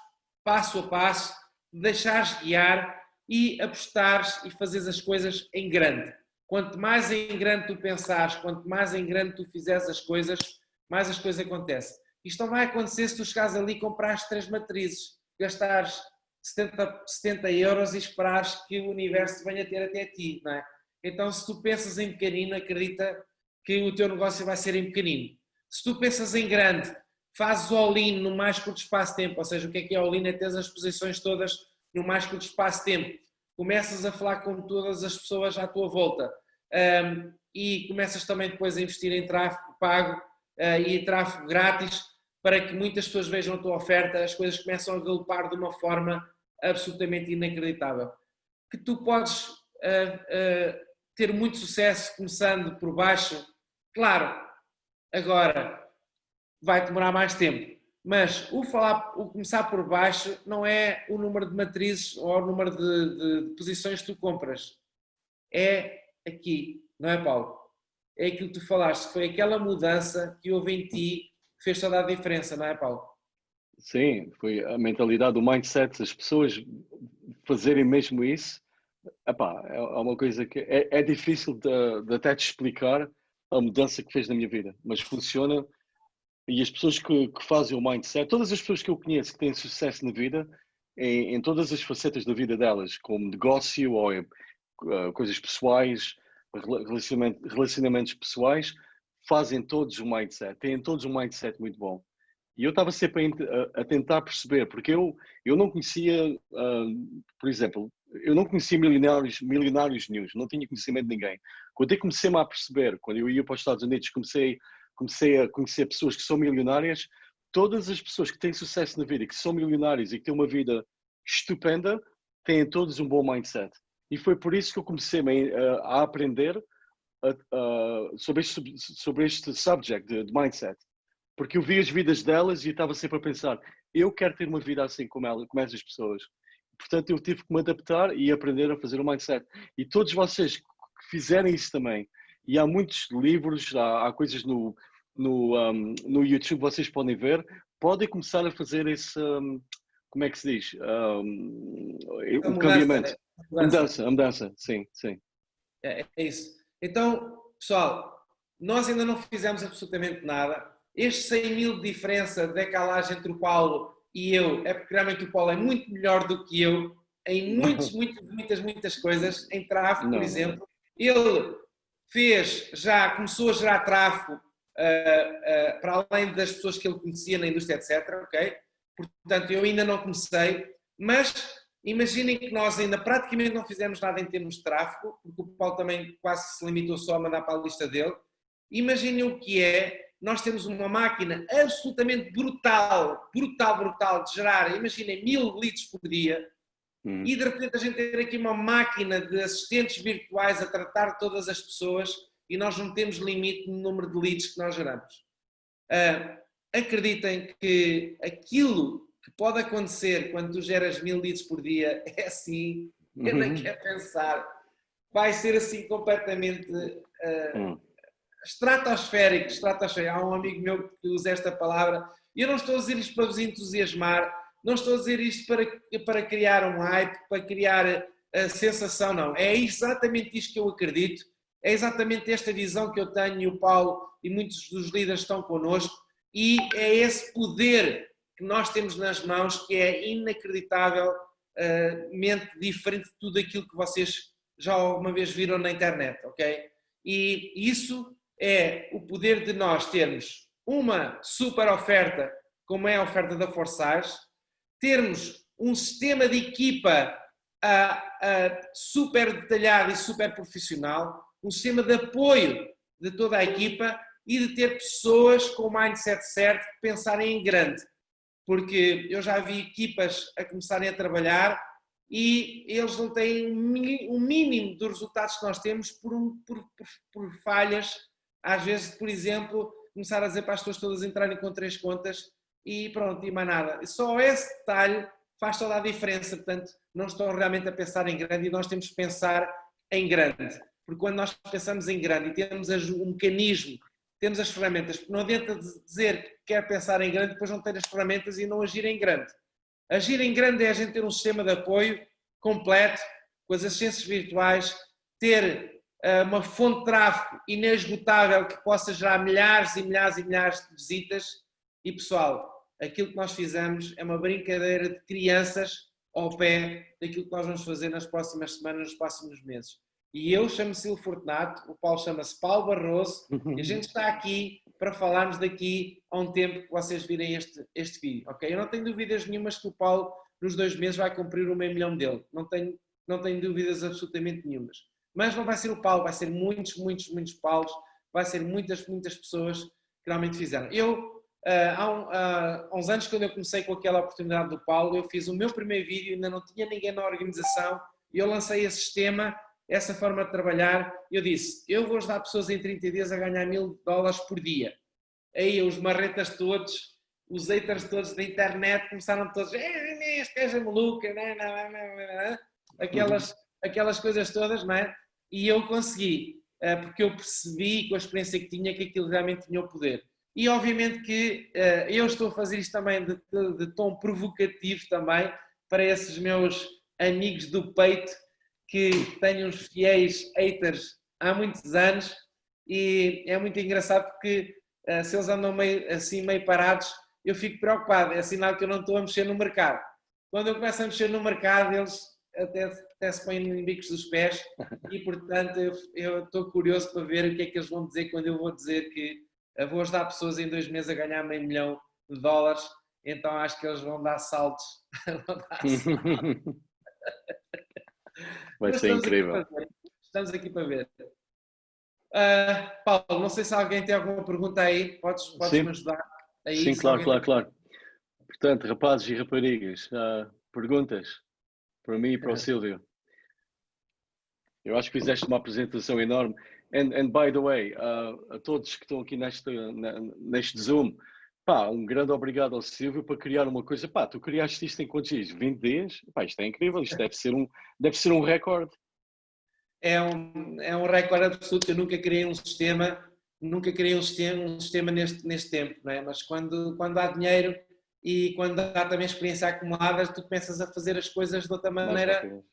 passo a passo, deixares guiar e apostares e fazeres as coisas em grande. Quanto mais em grande tu pensares, quanto mais em grande tu fizeres as coisas, mais as coisas acontecem. Isto não vai acontecer se tu chegares ali e comprares três matrizes, gastares 70, 70 euros e esperares que o universo venha ter até ti, não é? Então, se tu pensas em pequenino, acredita que o teu negócio vai ser em pequenino. Se tu pensas em grande, fazes all-in no mais curto espaço de tempo, ou seja, o que é que é all-in? É ter as posições todas no mais curto espaço de tempo. Começas a falar com todas as pessoas à tua volta um, e começas também depois a investir em tráfego pago uh, e tráfego grátis para que muitas pessoas vejam a tua oferta, as coisas começam a galopar de uma forma absolutamente inacreditável. Que tu podes uh, uh, ter muito sucesso começando por baixo, claro, agora vai demorar mais tempo, mas o, falar, o começar por baixo não é o número de matrizes ou o número de, de, de posições que tu compras, é aqui, não é, Paulo? É aquilo que tu falaste, foi aquela mudança que houve em ti que fez toda a diferença, não é, Paulo? Sim, foi a mentalidade, o mindset, as pessoas fazerem mesmo isso. Epá, é, é uma coisa que é, é difícil de, de, até te explicar a mudança que fez na minha vida, mas funciona. E as pessoas que, que fazem o mindset, todas as pessoas que eu conheço que têm sucesso na vida, em, em todas as facetas da vida delas, como negócio ou uh, coisas pessoais, relacionamentos, relacionamentos pessoais, fazem todos um mindset, têm todos um mindset muito bom. E eu estava sempre a, a, tentar perceber, porque eu, eu não conhecia, uh, por exemplo, eu não conhecia milionários, milionários news, não tinha conhecimento de ninguém. Quando eu comecei-me a perceber, quando eu ia para os Estados Unidos, comecei, comecei a conhecer pessoas que são milionárias, todas as pessoas que têm sucesso na vida, que são milionários e que têm uma vida estupenda, têm todos um bom mindset. E foi por isso que eu comecei a, a aprender sobre, este, sobre este subject de, de, mindset. Porque eu vi as vidas delas e estava sempre a pensar, eu quero ter uma vida assim como, ela, como essas pessoas. Portanto, eu tive que me adaptar e aprender a fazer o mindset. E todos vocês que fizerem isso também, e há muitos livros, há, há coisas no, no, um, no YouTube vocês podem ver, podem começar a fazer esse, um, como é que se diz? Um, o cambiamento. A mudança, a mudança, sim, sim. É, é isso. Então, pessoal, nós ainda não fizemos absolutamente nada. Este 100 mil de diferença, de decalagem entre o Paulo e eu, é porque realmente o Paulo é muito melhor do que eu em muitas, muitas, muitas, muitas coisas, em tráfego, por exemplo. Ele fez, já começou a gerar tráfego uh, uh, para além das pessoas que ele conhecia na indústria, etc. Ok? Portanto, eu ainda não comecei, mas imaginem que nós ainda praticamente não fizemos nada em termos de tráfego, porque o Paulo também quase se limitou só a mandar para a lista dele. Imaginem o que é nós temos uma máquina absolutamente brutal, brutal, brutal de gerar, imaginem, mil leads por dia, hum. e de repente a gente ter aqui uma máquina de assistentes virtuais a tratar todas as pessoas e nós não temos limite no número de leads que nós geramos. Uh, acreditem que aquilo que pode acontecer quando tu geras mil leads por dia é assim, eu nem uhum. quero pensar, vai ser assim completamente uh, uhum. estratosférico, estratosférico. Há um amigo meu que usa esta palavra, e eu não estou a dizer isto para vos entusiasmar, não estou a dizer isto para, para criar um hype, para criar a sensação, não. É exatamente isto que eu acredito, é exatamente esta visão que eu tenho e o Paulo e muitos dos líderes estão connosco, e é esse poder que nós temos nas mãos que é inacreditavelmente diferente de tudo aquilo que vocês já alguma vez viram na internet, ok? E isso é o poder de nós termos uma super oferta, como é a oferta da Forsage, termos um sistema de equipa uh, uh, super detalhado e super profissional, um sistema de apoio de toda a equipa e de ter pessoas com o mindset certo que pensarem em grande. Porque eu já vi equipas a começarem a trabalhar e eles não têm o mínimo dos resultados que nós temos por, um, por, por, por, falhas. Às vezes, por exemplo, começar a dizer para as pessoas todas entrarem com três contas e pronto, e mais nada. Só esse detalhe faz toda a diferença. Portanto, não estão realmente a pensar em grande e nós temos que pensar em grande. Porque quando nós pensamos em grande e temos um mecanismo temos as ferramentas, não adianta dizer que quer pensar em grande, depois não ter as ferramentas e não agir em grande. Agir em grande é a gente ter um sistema de apoio completo, com as assistências virtuais, ter uh, uma fonte de tráfego inesgotável que possa gerar milhares e milhares e milhares de visitas. E pessoal, aquilo que nós fizemos é uma brincadeira de crianças ao pé daquilo que nós vamos fazer nas próximas semanas, nos próximos meses. E eu chamo-me Silvio Fortunato, o Paulo chama-se Paulo Barroso e a gente está aqui para falarmos daqui a um tempo que vocês virem este, este vídeo, ok? Eu não tenho dúvidas nenhumas que o Paulo nos dois meses vai cumprir o meio milhão dele, não tenho, não tenho dúvidas absolutamente nenhumas. Mas não vai ser o Paulo, vai ser muitos, muitos, muitos Paulos, vai ser muitas, muitas pessoas que realmente fizeram. Eu, Uh, há, um, uh, há, uns anos, quando eu comecei com aquela oportunidade do Paulo, eu fiz o meu primeiro vídeo, ainda não tinha ninguém na organização, e eu lancei esse sistema essa forma de trabalhar, eu disse, eu vou ajudar pessoas em 30 dias a ganhar mil dólares por dia. Aí os marretas todos, os haters todos da internet começaram todos, este gajo é maluco, aquelas, aquelas coisas todas, não é? E eu consegui, eh, porque eu percebi com a experiência que tinha que aquilo realmente tinha o poder. E obviamente que eh, eu estou a fazer isto também de, de, de tom provocativo também para esses meus amigos do peito que tenho uns fiéis haters há muitos anos e é muito engraçado porque uh, se eles andam meio, assim meio parados, eu fico preocupado, é sinal que eu não estou a mexer no mercado. Quando eu começo a mexer no mercado, eles até, até se põem em bicos dos pés e, portanto, eu, eu estou curioso para ver o que é que eles vão dizer quando eu vou dizer que vou ajudar pessoas em dois meses a ganhar meio milhão de dólares, então acho que eles vão dar saltos. vão dar saltos. Vai ser incrível. Estamos aqui para ver. Uh, Paulo, não sei se alguém tem alguma pergunta aí, podes, podes me ajudar? Aí, Sim, claro, claro, claro. Portanto, rapazes e raparigas, uh, perguntas para mim e para o Silvio. Eu acho que fizeste uma apresentação enorme. And, and by the way, uh, a todos que estão aqui neste, neste Zoom, pá, um grande obrigado ao Silvio para criar uma coisa. Pá, tu criaste isto em quantos dias? 20 dias? Pá, isto é incrível, isto deve ser um, deve ser um recorde. É um, é um recorde absoluto. Eu nunca criei um sistema, nunca criei um sistema, um sistema neste, neste tempo, não é? mas quando, quando há dinheiro e quando há também experiência acumulada, tu começas a fazer as coisas de outra maneira mais,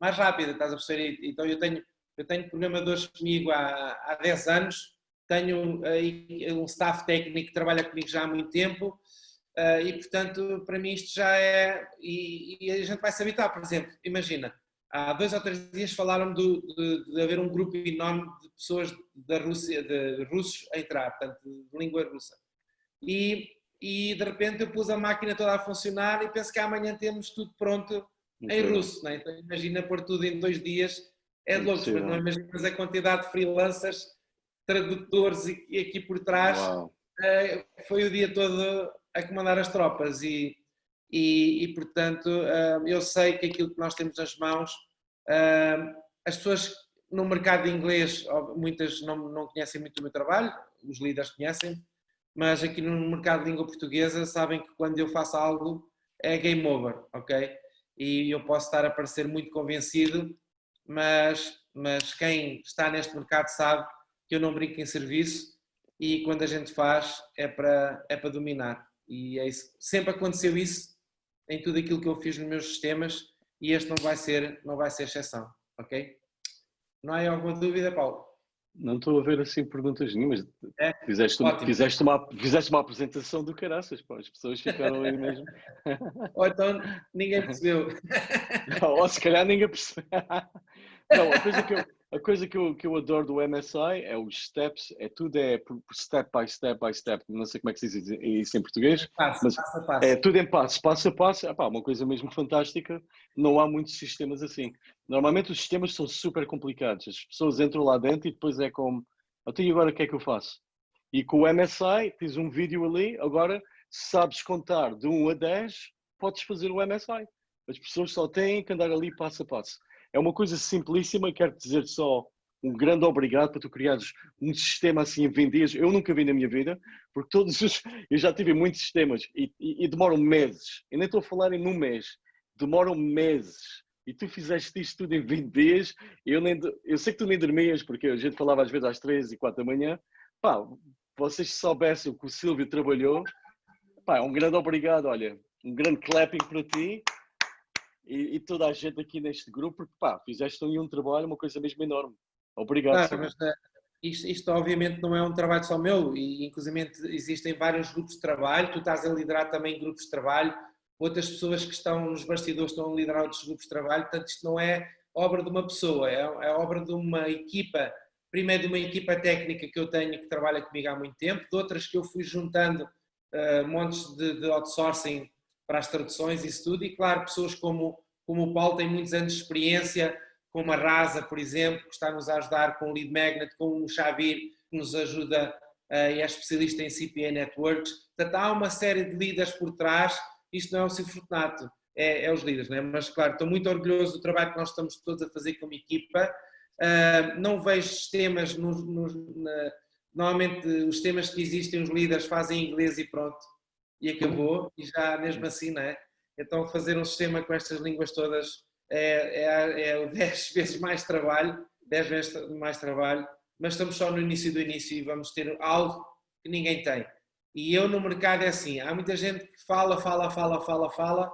mais rápida, estás a perceber? Então eu tenho, eu tenho programadores comigo há, há 10 anos tenho aí um staff técnico que trabalha comigo já há muito tempo uh, e, portanto, para mim isto já é. E, e, a gente vai se habitar, por exemplo, imagina, há dois ou três dias falaram de, de, de haver um grupo enorme de pessoas da Rússia, de, russos a entrar, portanto, de língua russa. E, e de repente eu pus a máquina toda a funcionar e penso que amanhã temos tudo pronto em russo. Né? Então imagina pôr tudo em dois dias, é louco, mas não imaginas a quantidade de freelancers tradutores e aqui por trás uh, foi o dia todo a comandar as tropas e, e, e portanto uh, eu sei que aquilo que nós temos nas mãos, uh, as pessoas no mercado de inglês, muitas não, não conhecem muito o meu trabalho, os líderes conhecem, mas aqui no mercado de língua portuguesa sabem que quando eu faço algo é game over, ok? E eu posso estar a parecer muito convencido, mas, mas quem está neste mercado sabe que eu não brinco em serviço e quando a gente faz é para, é para dominar. E é isso. sempre aconteceu isso em tudo aquilo que eu fiz nos meus sistemas e este não vai ser, não vai ser exceção, ok? Não há alguma dúvida, Paulo? Não estou a ver assim perguntas nenhumas. É? Fizeste, uma, fizeste, uma, fizeste uma apresentação do caraças, pá. as pessoas ficaram aí mesmo. Ou então ninguém percebeu. Ou se calhar ninguém percebeu. Não, a coisa que eu, a coisa que eu, que eu adoro do MSI é os steps, é tudo é step by step by step, não sei como é que se diz isso em português, passo, mas passo a passo. é tudo em passos, passo a passo, Epá, uma coisa mesmo fantástica, não há muitos sistemas assim. Normalmente os sistemas são super complicados, as pessoas entram lá dentro e depois é como, até então, agora o que é que eu faço? E com o MSI tens um vídeo ali, agora sabes contar de 1 a 10, podes fazer o MSI. As pessoas só têm que andar ali passo a passo. É uma coisa simplíssima, quero dizer só um grande obrigado para tu criares um sistema assim em 20 dias. Eu nunca vi na minha vida, porque todos os. Eu já tive muitos sistemas e, e, e demoram meses. Eu nem estou a falar em um mês, demoram meses. E tu fizeste isto tudo em 20 dias. Eu, nem, eu sei que tu nem dormias, porque a gente falava às vezes às 3 e 4 da manhã. Pá, vocês soubessem o que o Silvio trabalhou, pá, um grande obrigado. Olha, um grande clapping para ti e, e, toda a gente aqui neste grupo, porque pá, fizeste um trabalho, uma coisa mesmo enorme. Obrigado. Claro, mas, uh, isto, isto, obviamente não é um trabalho só meu, e inclusive existem vários grupos de trabalho, tu estás a liderar também grupos de trabalho, outras pessoas que estão nos bastidores estão a liderar outros grupos de trabalho, portanto isto não é obra de uma pessoa, é, é obra de uma equipa, primeiro de uma equipa técnica que eu tenho que trabalha comigo há muito tempo, de outras que eu fui juntando uh, montes de, de outsourcing para as traduções e isso tudo, e claro, pessoas como, como o Paulo têm muitos anos de experiência, como a Rasa, por exemplo, que está-nos a ajudar com o Lead Magnet, com o Xavir, que nos ajuda uh, e é especialista em CPA Networks. Portanto, há uma série de líderes por trás, isto não é o Fortunato, é, é, os líderes, não é? mas claro, estou muito orgulhoso do trabalho que nós estamos todos a fazer como equipa. Uh, não vejo sistemas, no, no, na, normalmente os sistemas que existem, os líderes fazem em inglês e pronto e acabou, e já mesmo assim, não é? Então fazer um sistema com estas línguas todas é, é, é 10 vezes mais trabalho, 10 vezes mais trabalho, mas estamos só no início do início e vamos ter algo que ninguém tem. E eu no mercado é assim, há muita gente que fala, fala, fala, fala, fala,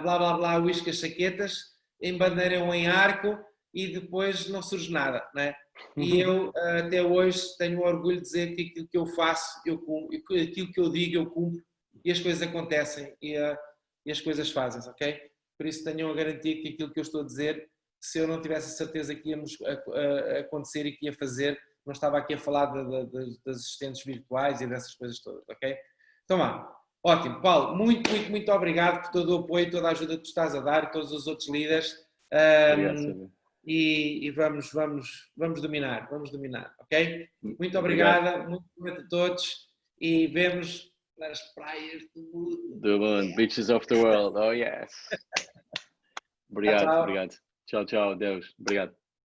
blá blá blá, uísque as saquetas, embandeiram em arco e depois não surge nada, não é? E uhum. eu até hoje tenho orgulho de dizer que aquilo que eu faço, eu cumpro, aquilo que eu digo, eu cumpro, e as coisas acontecem e, uh, e as coisas fazem, ok? Por isso tenham a garantia que aquilo que eu estou a dizer, se eu não tivesse a certeza que íamos a, a, a acontecer e que ia fazer, não estava aqui a falar de, de, das assistentes virtuais e dessas coisas todas, ok? Então vá, ótimo. Paulo, muito, muito, muito obrigado por todo o apoio, toda a ajuda que tu estás a dar e todos os outros líderes. Um, e, e, vamos, vamos, vamos dominar, vamos dominar, ok? Muito obrigada, muito obrigado a todos e vemos nas praias do mundo. Do mundo, beaches of the world, oh yes. obrigado, tchau, tchau. obrigado. Tchau, tchau, Deus. Obrigado.